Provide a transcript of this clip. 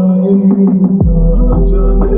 I yeah, yeah, yeah,